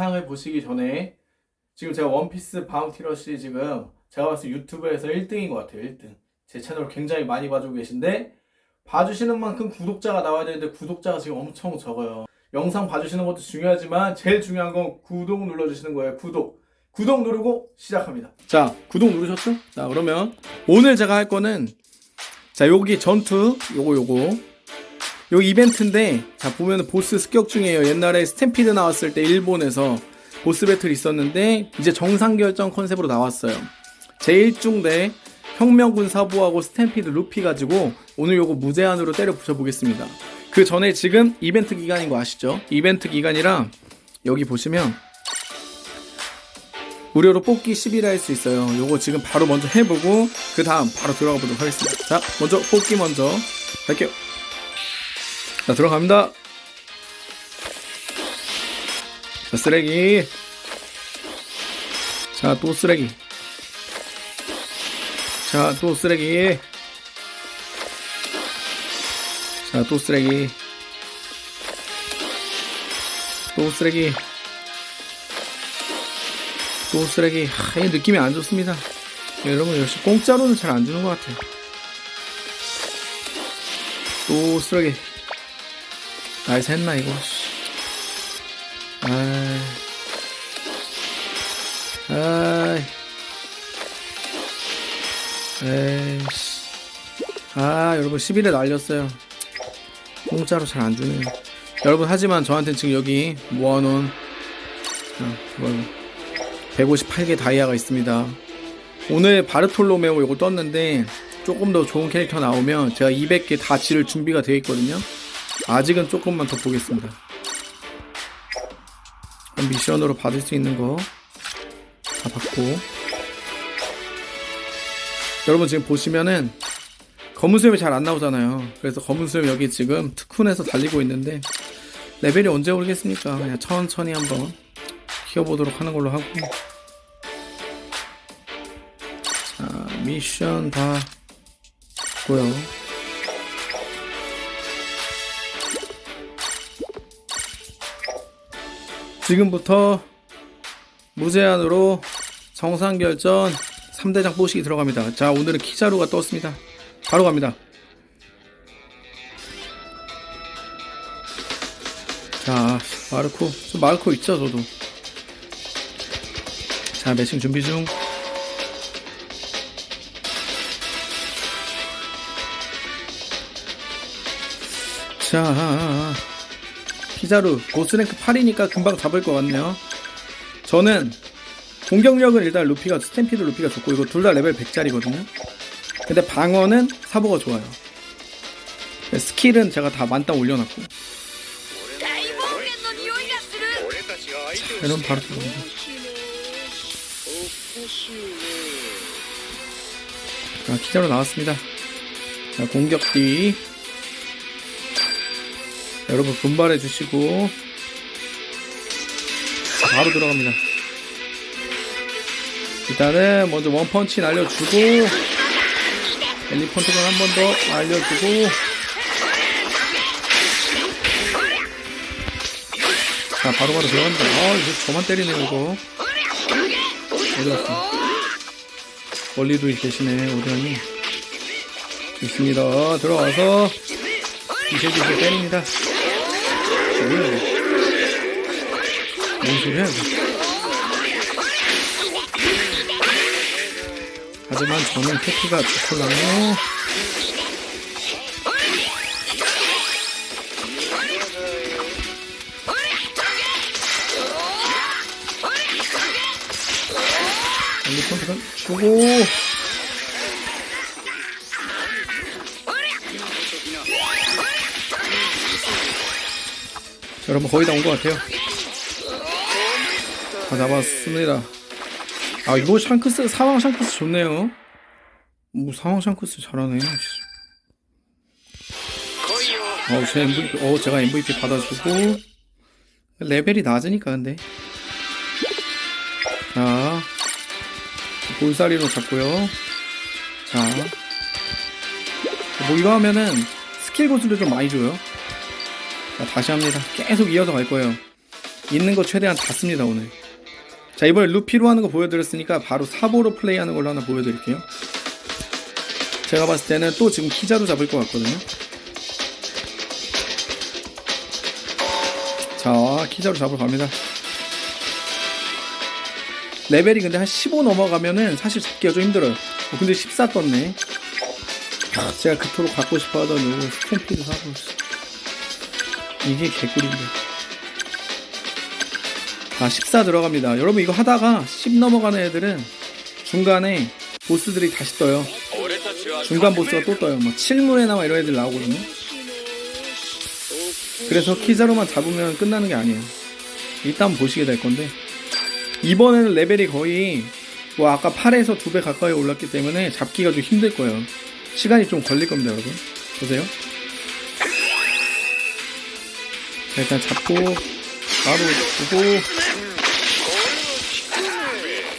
영상을 보시기 전에 지금 제가 원피스 바운티러시 지금 제가 봤을 때 유튜브에서 1등인 것 같아요. 1등. 제 채널 굉장히 많이 봐주고 계신데 봐주시는 만큼 구독자가 나와야 되는데 구독자가 지금 엄청 적어요. 영상 봐주시는 것도 중요하지만 제일 중요한 건 구독 눌러주시는 거예요. 구독. 구독 누르고 시작합니다. 자, 구독 누르셨죠? 자, 그러면 오늘 제가 할 거는 자, 여기 전투 요거 요거 요 이벤트인데 자 보면 보스 습격 중이에요. 옛날에 Stampede 나왔을 때 일본에서 보스 배틀 있었는데 이제 정상 결정 컨셉으로 나왔어요. 제1중 대 혁명군 사부하고 Stampede 루피 가지고 오늘 요거 무제한으로 때려 부셔보겠습니다. 그 전에 지금 이벤트 기간인 거 아시죠? 이벤트 기간이라 여기 보시면 무료로 뽑기 10일 할 수 있어요. 요거 지금 바로 먼저 해보고 그 다음 바로 들어가 보도록 하겠습니다. 자, 먼저 뽑기 먼저 할게요. 자, 들어갑니다. 자, 쓰레기. 자, 또 쓰레기. 자, 또 쓰레기. 자, 또 쓰레기. 또 쓰레기. 또 쓰레기. 하, 이 느낌이 안 좋습니다. 여러분, 역시 공짜로는 잘 안 주는 것 같아요. 또 쓰레기. nice 했나, 이거. 아이. 에이씨. 아, 여러분, 11회 날렸어요. 공짜로 잘 안 주네요. 여러분, 하지만 저한테는 지금 여기 모아놓은, 자, 이거 158개 다이아가 있습니다. 오늘 바르톨로메오 이거 떴는데, 조금 더 좋은 캐릭터 나오면 제가 200개 다 지를 준비가 되어 있거든요. 아직은 조금만 더 보겠습니다. 미션으로 받을 수 있는 거 다 받고 여러분 지금 보시면은 검은 수염이 잘 안 나오잖아요. 그래서 검은 수염 여기 지금 특훈에서 달리고 있는데 레벨이 언제 오르겠습니까? 그냥 천천히 한번 키워보도록 하는 걸로 하고 자 미션 다 고요. 지금부터 무제한으로 정상결전 3대장 뽀시기 들어갑니다. 자, 오늘은 키자루가 떴습니다. 바로 갑니다. 자, 마르코. 저 마르코 있죠, 저도. 자, 매칭 준비 중. 자, 피사로 보스 rank 8이니까 금방 잡을 것 같네요. 저는 공격력은 일단 루피가 Stampede 루피가 좋고 이거 둘 다 레벨 100짜리거든요. 근데 방어는 사보가 좋아요. 스킬은 제가 다 만땅 올려놨고. 이런 바로 들어옵니다 자 기자로 나왔습니다. 자 공격 뒤 자, 여러분 분발해 주시고. 자, 바로 들어갑니다. 일단은 먼저 원펀치 날려주고. 엘리펀트건 한 번 더 날려주고. 자, 바로바로 들어갑니다. 아, 이거 저만 때리네, 이거. 어디 갔어? 멀리도 계시네, 오전이. 있습니다. 들어와서, 이세기세 때립니다. 뭐야, 이거. 뭔 소리야. 하지만 저는 패키가 좋을라요 엘리펀트건 주고 여러분 거의 다 온 것 같아요. 다 잡았습니다. 아 이거 샹크스 사왕 샹크스 좋네요. 뭐 사왕 샹크스 잘하네 어, 제 MVP, 어, 제가 MVP 받아주고 레벨이 낮으니까 근데. 자 볼살이로 잡고요. 자뭐 이거 하면은 스킬 고수를 좀 많이 줘요. 자 다시 합니다. 계속 이어서 갈 거예요. 있는 거 최대한 다 씁니다 오늘. 자 이번에 루피로 하는 거 보여드렸으니까 바로 사보로 플레이하는 걸로 하나 보여드릴게요. 제가 봤을 때는 또 지금 키자로 잡을 것 같거든요. 자 키자로 잡으러 갑니다. 레벨이 근데 한 15 넘어가면은 사실 잡기가 좀 힘들어요. 어, 근데 14 떴네. 아, 제가 그토록 갖고 싶어 하던 요거 스탬피드 사고 이게 개꿀인데 아, 14 들어갑니다. 여러분 이거 하다가 10 넘어가는 애들은 중간에 보스들이 다시 떠요. 중간 보스가 또 떠요. 뭐 칠물에 나와 이런 애들 나오거든요. 그래서 키자로만 잡으면 끝나는 게 아니에요. 일단 보시게 될 건데 이번에는 레벨이 거의 뭐 아까 8에서 2배 가까이 올랐기 때문에 잡기가 좀 힘들 거예요. 시간이 좀 걸릴 겁니다, 여러분. 보세요. 자, 일단 잡고 바로 두고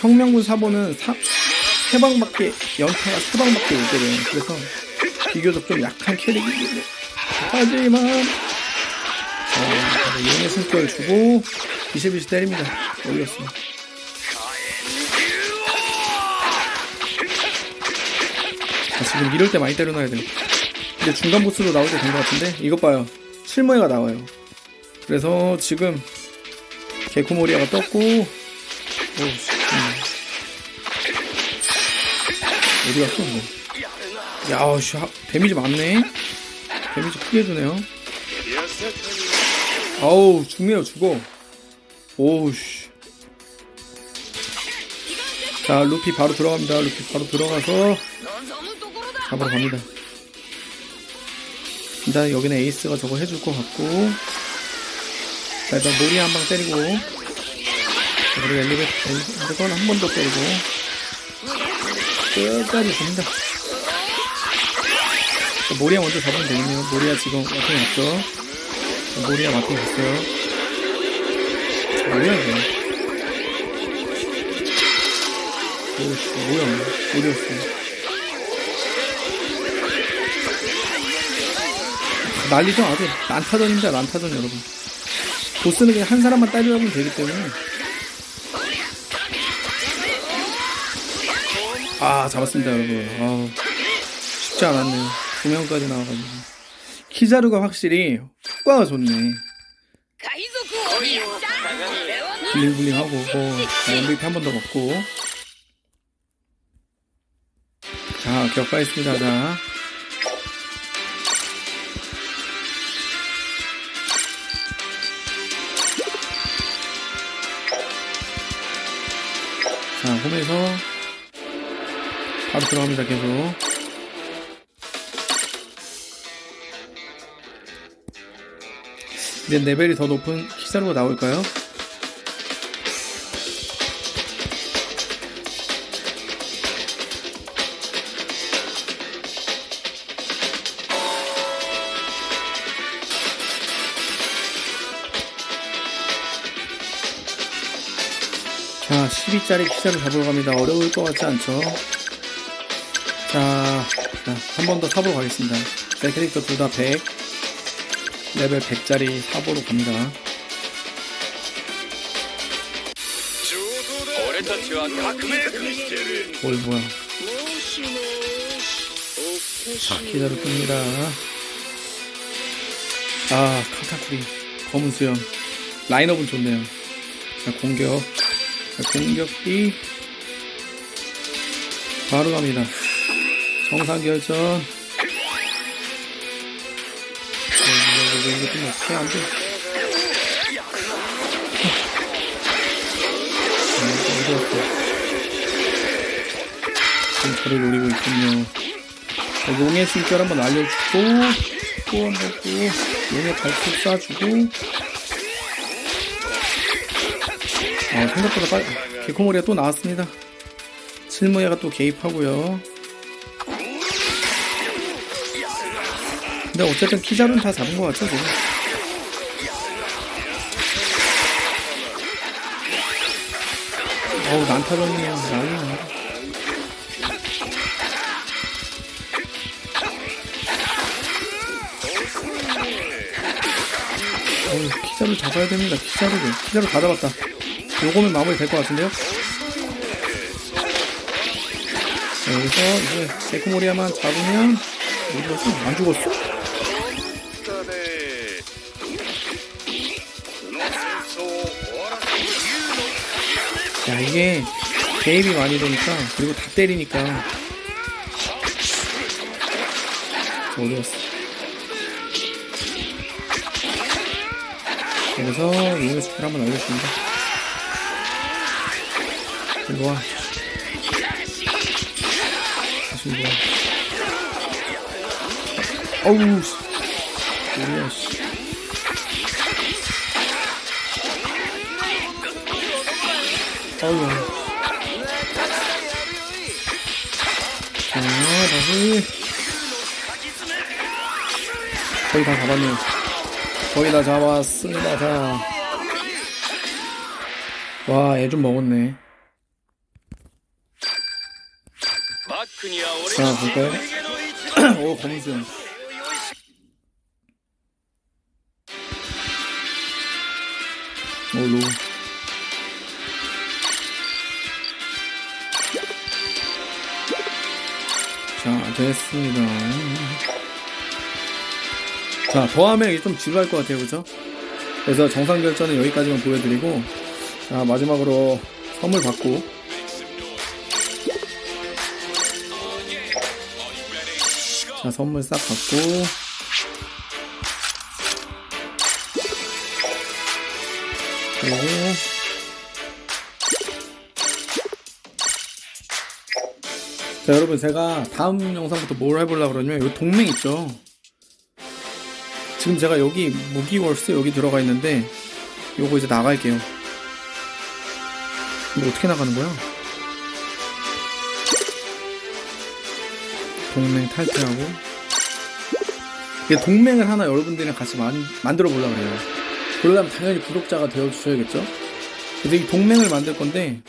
혁명군 사보는 사, 세 방밖에 연타가 세 방밖에 못 때려요. 그래서 비교적 좀 약한 캐릭인데 하지만 자, 용의 숨결 주고 비실비실 때립니다. 올렸어. 자, 지금 이럴 때 많이 때려놔야 돼요. 이제 중간 보스로 나올 때 된 것 같은데 이것 봐요. 실무회가 나와요. 그래서 지금 개코모리아가 떴고 어디 갔어? 뭐. 야우 씨 데미지 많네. 데미지 크게 주네요. 아우 죽네요 죽어. 오우씨. 자 루피 바로 들어갑니다. 루피 바로 들어가서 잡으러 갑니다. 일단 여기는 에이스가 저거 해줄 것 같고. 자, 일단 모리 한 방 때리고. 자, 그리고 엘리베이터, 한 번 더 때리고. 끝까지 됩니다. 자, 모리아 먼저 잡으면 되겠네요. 모리아 지금 왔죠. 자, 모리아 마탱이 왔어요. 자, 뭐야, 이거. 뭐야, 어디였어. 난리죠 아주 난타전입니다 난타전 여러분 보스는 그냥 한 사람만 따려면 되기 때문에. 아 잡았습니다 여러분. 아, 쉽지 않았네요 두 명까지 나와가지고. 키자루가 확실히 효과가 좋네. 블링블링하고 어, MVP 한 번 더 먹고. 자 기억하겠습니다 자. 자, 홈에서 바로 들어갑니다, 계속. 이제 레벨이 더 높은 키사루가 나올까요? 자 12짜리 피자를 잡으러 갑니다. 어려울 것 같지 않죠? 자, 자 한 번 더 사보러 가겠습니다. 제 캐릭터 둘 다 100 레벨 100짜리 사보러 갑니다. 뭘 뭐야? 자 피자를 끕니다. 아 카카쿠리 검은 수염. 라인업은 좋네요. 자 공격. 자, 공격이 바로 갑니다. 정상 결전. 어, 이거, 좀 어떻게 안 돼? 아, 어디 갔어? 지금 저를 노리고 있군요. 자, 용의 숨결 한번 알려주고, 또 한번 또, 용의 발톱 쏴주고, 아, 생각보다 빨리, 개코머리가 또 나왔습니다. 실무야가 또 개입하고요. 근데 어쨌든 키자루는 다 잡은 것 같죠, 지금. 어우, 난타전이네요. 난리네. 어우, 키자루 잡아야 됩니다. 키자루를. 키자루 다 잡았다. 요거면 마무리 될 것 같은데요? 여기서 이제 데코모리아만 잡으면 어디 갔어? 안 죽었어? 야 이게 개입이 많이 되니까 그리고 다 때리니까 어디 갔어? 그래서 이걸 스킬 한번 알려줍니다 일로 와. 다시 일로 와. 어우, 씨. 뭐야, 씨. 어우. 자, 다시. 거의 다 잡았네요. 거의 다 잡았습니다. 자. 와, 애 좀 먹었네. 자, の 볼까요? 오, 검은 수염. 오, 로우. 자, 됐습니다. 자, 더하면 이게 좀 지루할 것 같아요, 그죠? 그래서 정상 결전은 여기까지만 보여드리고, 자, 마지막으로 선물 받고, 자, 선물 싹 받고. 그리고. 자, 여러분, 제가 다음 영상부터 뭘 해보려고 그러냐면, 이 동맹 있죠? 지금 제가 여기 무기월스 여기 들어가 있는데, 요거 이제 나갈게요. 이거 어떻게 나가는 거야? 동맹 탈퇴하고. 동맹을 하나 여러분들이랑 같이 만, 만들어 보려고 그래요. 그러려면 당연히 구독자가 되어 주셔야겠죠? 그래서 이 동맹을 만들 건데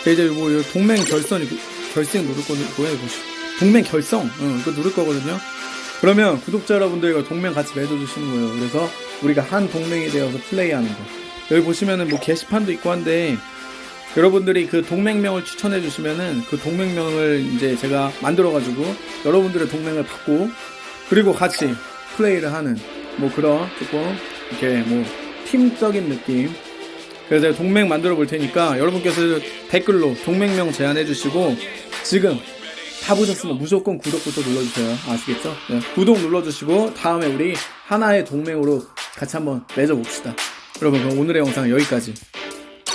이제 뭐이 동맹 결선 결승 누를 거는 뭐야 이거? 동맹 결성. 응, 이거 누를 거거든요. 그러면 구독자 여러분들과 동맹 같이 맺어 주시는 거예요. 그래서 우리가 한 동맹이 되어서 플레이하는 거. 여기 보시면은 뭐 게시판도 있고 한데 여러분들이 그 동맹명을 추천해 주시면은 그 동맹명을 이제 제가 만들어 가지고 여러분들의 동맹을 받고 그리고 같이 플레이를 하는 뭐 그런 조금 이렇게 뭐 팀적인 느낌. 그래서 제가 동맹 만들어 볼 테니까 여러분께서 댓글로 동맹명 제안해 주시고 지금 다 보셨으면 무조건 구독부터 눌러주세요. 아시겠죠? 네, 구독 눌러주시고 다음에 우리 하나의 동맹으로 같이 한번 맺어봅시다. 여러분 그럼 오늘의 영상은 여기까지